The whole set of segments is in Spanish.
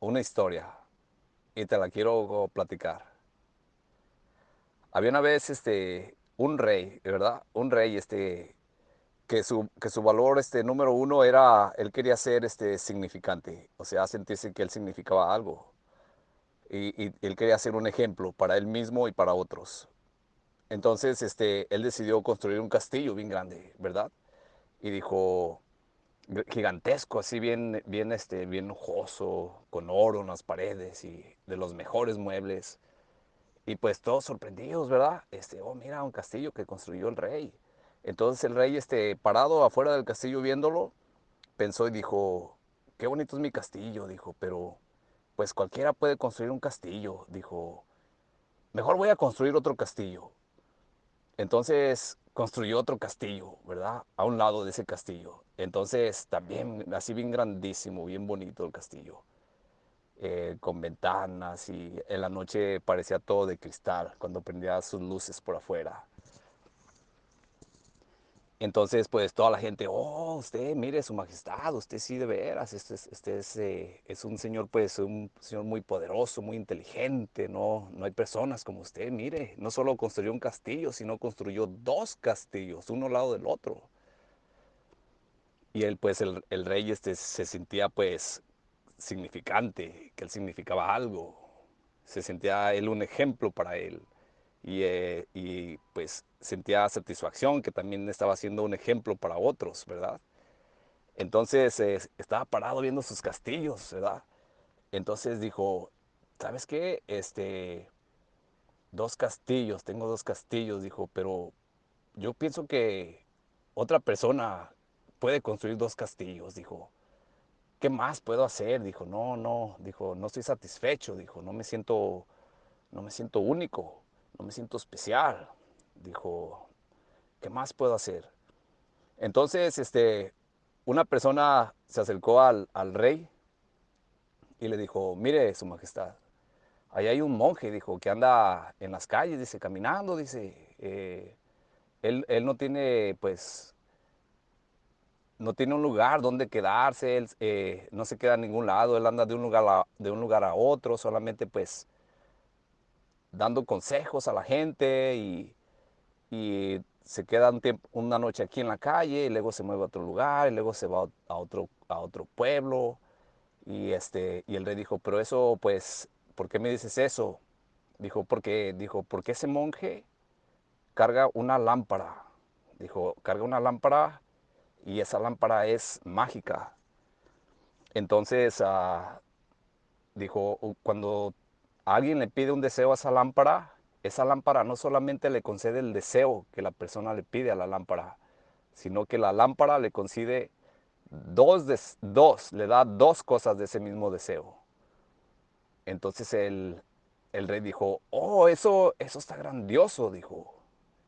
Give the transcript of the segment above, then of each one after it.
una historia y te la quiero platicar. Había una vez este, un rey, ¿verdad? Un rey este, que, su, que su valor este, número uno era, él quería ser este, significante, o sea, sentirse que él significaba algo. Y, él quería ser un ejemplo para él mismo y para otros. Entonces este, él decidió construir un castillo bien grande, ¿verdad? Y dijo, gigantesco, así bien, bien, este, bien lujoso, con oro en las paredes y de los mejores muebles. Y pues todos sorprendidos, ¿verdad? Este, oh, mira, un castillo que construyó el rey. Entonces el rey, este, parado afuera del castillo viéndolo, pensó y dijo, qué bonito es mi castillo, dijo, pero pues cualquiera puede construir un castillo, dijo, mejor voy a construir otro castillo. Entonces construyó otro castillo, ¿verdad? A un lado de ese castillo. Entonces también así bien grandísimo, bien bonito el castillo. Eh, con ventanas y en la noche parecía todo de cristal cuando prendía sus luces por afuera. Entonces, pues toda la gente, oh, usted, mire, su majestad, usted sí de veras, este, es, este es, eh, es, un señor, pues, un señor muy poderoso, muy inteligente, no, no hay personas como usted, mire, no solo construyó un castillo, sino construyó dos castillos, uno al lado del otro. Y él, pues, el, el rey este, se sentía, pues, significante, que él significaba algo, se sentía él un ejemplo para él. Y, eh, y, pues sentía satisfacción que también estaba siendo un ejemplo para otros, ¿verdad? Entonces eh, estaba parado viendo sus castillos, ¿verdad? Entonces dijo, ¿sabes qué? Este, dos castillos, tengo dos castillos, dijo, pero yo pienso que otra persona puede construir dos castillos, dijo. ¿Qué más puedo hacer? Dijo, no, no, dijo, no estoy satisfecho, dijo, no me siento, no me siento único, no me siento especial. Dijo, ¿qué más puedo hacer? Entonces, este, una persona se acercó al, al rey y le dijo, mire, su majestad, ahí hay un monje, dijo, que anda en las calles, dice, caminando, dice, eh, él, él, no tiene, pues, no tiene un lugar donde quedarse, él eh, no se queda en ningún lado, él anda de un lugar de un lugar a otro, solamente, pues, dando consejos a la gente y, y se queda un tiempo, una noche aquí en la calle y luego se mueve a otro lugar y luego se va a otro, a otro pueblo. Y, este, y el rey dijo, pero eso, pues, ¿por qué me dices eso? Dijo, porque, dijo, porque ese monje carga una lámpara. Dijo, carga una lámpara y esa lámpara es mágica. Entonces, uh, dijo, cuando alguien le pide un deseo a esa lámpara, esa lámpara no solamente le concede el deseo que la persona le pide a la lámpara, sino que la lámpara le concede dos, de, dos le da dos cosas de ese mismo deseo. Entonces el, el rey dijo, oh, eso, eso está grandioso, dijo.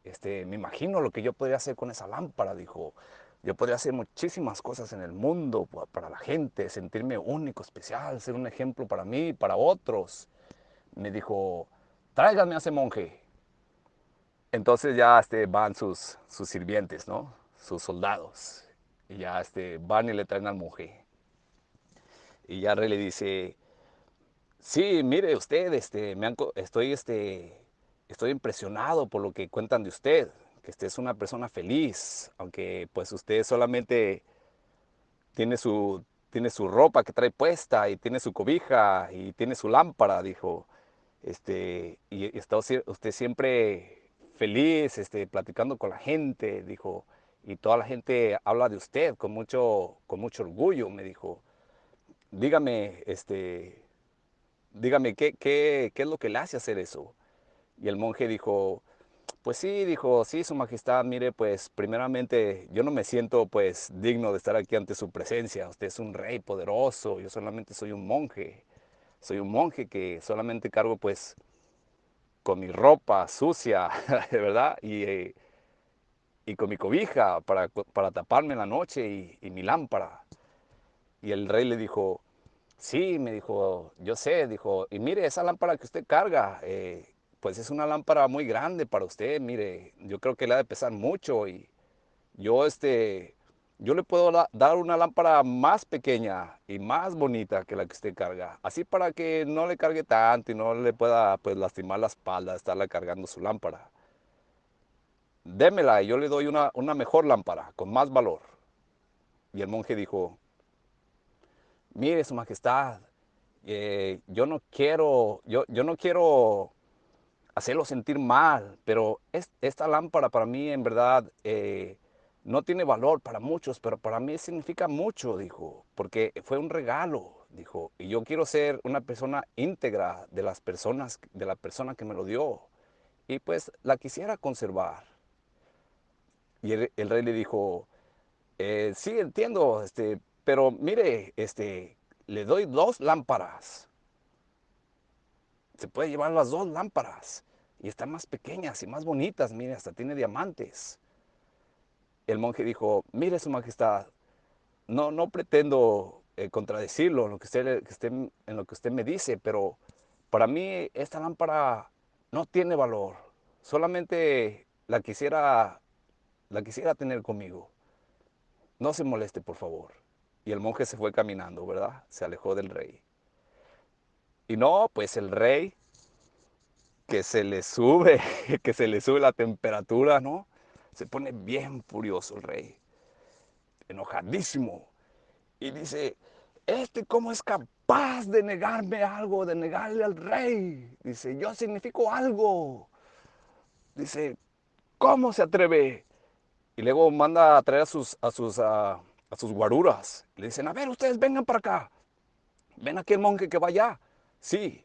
Este, me imagino lo que yo podría hacer con esa lámpara, dijo. Yo podría hacer muchísimas cosas en el mundo para la gente, sentirme único, especial, ser un ejemplo para mí y para otros. Me dijo, tráigame a ese monje. Entonces ya este, van sus, sus sirvientes, ¿no? Sus soldados. Y ya este, van y le traen al monje. Y ya le dice, sí, mire usted, este, me estoy, este, estoy impresionado por lo que cuentan de usted, que usted es una persona feliz, aunque pues usted solamente tiene su, tiene su ropa que trae puesta y tiene su cobija y tiene su lámpara, dijo este, y está usted siempre feliz, este, platicando con la gente, dijo, y toda la gente habla de usted con mucho, con mucho orgullo, me dijo. Dígame, este, dígame, ¿qué, qué, ¿qué es lo que le hace hacer eso? Y el monje dijo, pues sí, dijo, sí, su majestad, mire, pues primeramente yo no me siento pues digno de estar aquí ante su presencia, usted es un rey poderoso, yo solamente soy un monje soy un monje que solamente cargo pues con mi ropa sucia, ¿verdad? Y, eh, y con mi cobija para, para, taparme en la noche y, mi lámpara. Y el rey le dijo, sí, me dijo, yo sé, dijo, y mire, esa lámpara que usted carga, eh, pues es una lámpara muy grande para usted, mire, yo creo que le ha de pesar mucho y yo este, yo le puedo da- dar una lámpara más pequeña y más bonita que la que usted carga. Así para que no le cargue tanto y no le pueda pues lastimar la espalda estarla cargando su lámpara. Démela y yo le doy una, una mejor lámpara con más valor. Y el monje dijo, mire su majestad, eh, yo no quiero, yo, yo no quiero hacerlo sentir mal, pero es- esta lámpara para mí en verdad eh, no tiene valor para muchos, pero para mí significa mucho, dijo, porque fue un regalo, dijo, y yo quiero ser una persona íntegra de las personas, de la persona que me lo dio, y pues la quisiera conservar. Y el, rey le dijo, "Eh, sí, entiendo, este, pero mire, este, le doy dos lámparas. Se puede llevar las dos lámparas. Y están más pequeñas y más bonitas, mire, hasta tiene diamantes. El monje dijo, mire su majestad, no, no pretendo eh, contradecirlo en lo, que usted, en lo que usted me dice, pero para mí esta lámpara no tiene valor. Solamente la quisiera, la quisiera tener conmigo. No se moleste, por favor. Y el monje se fue caminando, ¿verdad? Se alejó del rey. Y no, pues el rey, que se le sube, que se le sube la temperatura, ¿no? Se pone bien furioso el rey, enojadísimo. Y dice, ¿este cómo es capaz de negarme algo, de negarle al rey? Dice, yo significo algo. Dice, ¿cómo se atreve? Y luego manda a traer a sus, a sus, a, sus guaruras. Le dicen, a ver, ustedes vengan para acá. Ven aquí el monje que va allá. Sí.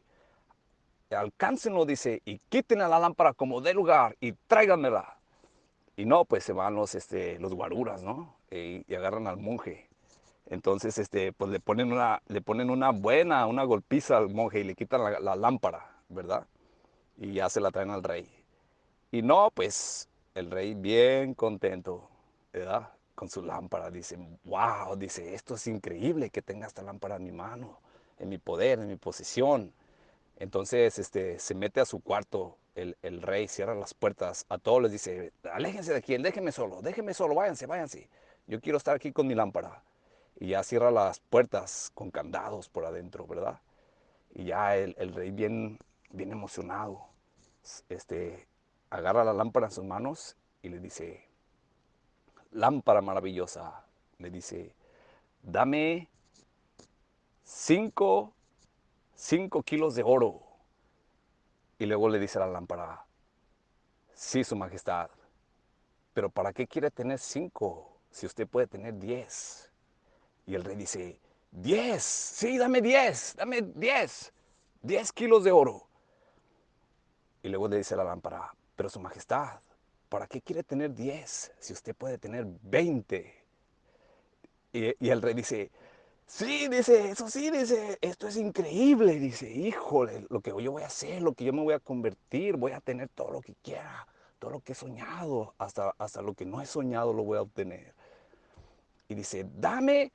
Alcáncenlo, dice, y quiten a la lámpara como de lugar y tráiganmela. Y no, pues se van los, este, los guaruras, ¿no? Y, y agarran al monje. Entonces, este, pues le ponen, una, le ponen una buena, una golpiza al monje y le quitan la, la lámpara, ¿verdad? Y ya se la traen al rey. Y no, pues el rey bien contento, ¿verdad? Con su lámpara. Dice, wow, dice, esto es increíble que tenga esta lámpara en mi mano, en mi poder, en mi posesión. Entonces este, se mete a su cuarto el, rey, cierra las puertas, a todos les dice, aléjense de aquí, déjenme solo, déjenme solo, váyanse, váyanse. Yo quiero estar aquí con mi lámpara. Y ya cierra las puertas con candados por adentro, ¿verdad? Y ya el, el rey bien, bien emocionado, este, agarra la lámpara en sus manos y le dice, lámpara maravillosa, le dice, dame cinco, cinco kilos de oro. Y luego le dice la lámpara, sí, su majestad, pero ¿para qué quiere tener cinco si usted puede tener diez? Y el rey dice, diez, sí, dame diez, dame diez, diez kilos de oro. Y luego le dice la lámpara, pero su majestad, ¿para qué quiere tener 10 si usted puede tener 20? Y, y, el rey dice, sí, dice, eso sí, dice, esto es increíble. Dice, híjole, lo que yo voy a hacer, lo que yo me voy a convertir, voy a tener todo lo que quiera, todo lo que he soñado, hasta, hasta lo que no he soñado lo voy a obtener. Y dice, dame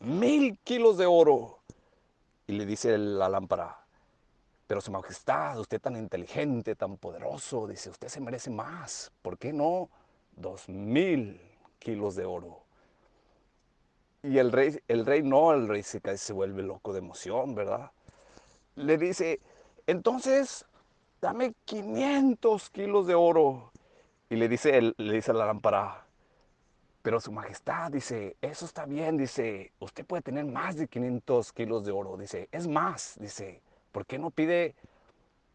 mil kilos de oro. Y le dice la lámpara, pero su majestad, usted tan inteligente, tan poderoso, dice, usted se merece más. ¿Por qué no? Dos mil kilos de oro. Y el rey, el rey no, el rey se, se vuelve loco de emoción, ¿verdad? Le dice, entonces, dame 500 kilos de oro. Y le dice, le dice a la lámpara, pero su majestad, dice, eso está bien, dice, usted puede tener más de 500 kilos de oro. Dice, es más, dice, ¿por qué no pide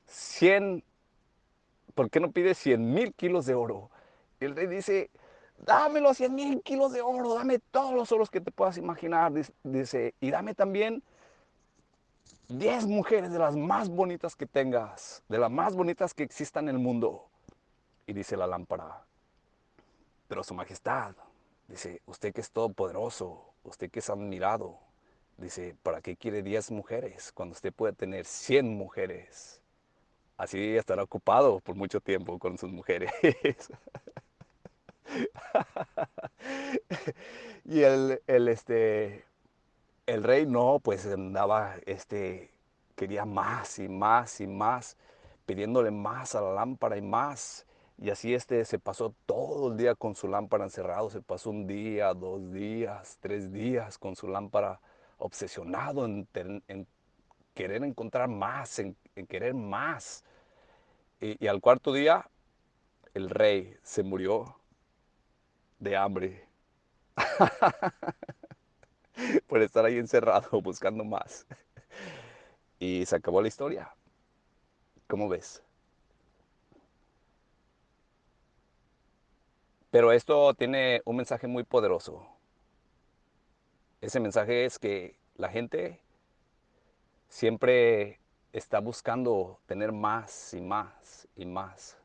100, por qué no pide 100 mil kilos de oro? Y el rey dice, dame los 100 mil kilos de oro, dame todos los oros que te puedas imaginar, dice, y dame también 10 mujeres de las más bonitas que tengas, de las más bonitas que existan en el mundo. Y dice la lámpara, pero su majestad, dice, usted que es todopoderoso, usted que es admirado, dice, ¿para qué quiere 10 mujeres cuando usted puede tener 100 mujeres? Así estará ocupado por mucho tiempo con sus mujeres. y el, el, este, el rey no, pues andaba, este, quería más y más y más, pidiéndole más a la lámpara y más. Y así este se pasó todo el día con su lámpara encerrado, se pasó un día, dos días, tres días con su lámpara obsesionado en, querer encontrar más, en, querer más. Y al cuarto día el rey se murió de hambre por estar ahí encerrado buscando más. Y se acabó la historia. ¿Cómo ves? Pero esto tiene un mensaje muy poderoso. Ese mensaje es que la gente siempre está buscando tener más y más y más,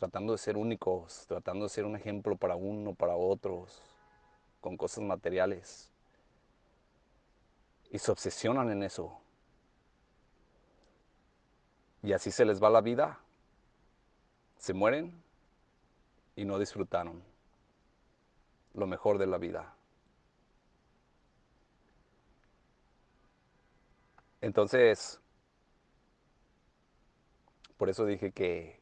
tratando de ser únicos, tratando de ser un ejemplo para uno, para otros, con cosas materiales. Y se obsesionan en eso. Y así se les va la vida. Se mueren y no disfrutaron lo mejor de la vida. Entonces, por eso dije que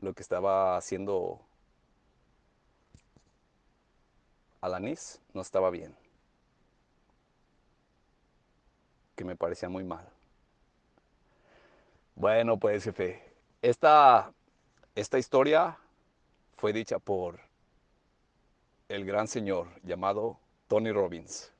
lo que estaba haciendo Alanis no estaba bien. Que me parecía muy mal. Bueno, pues jefe, esta, esta historia fue dicha por el gran señor llamado Tony Robbins.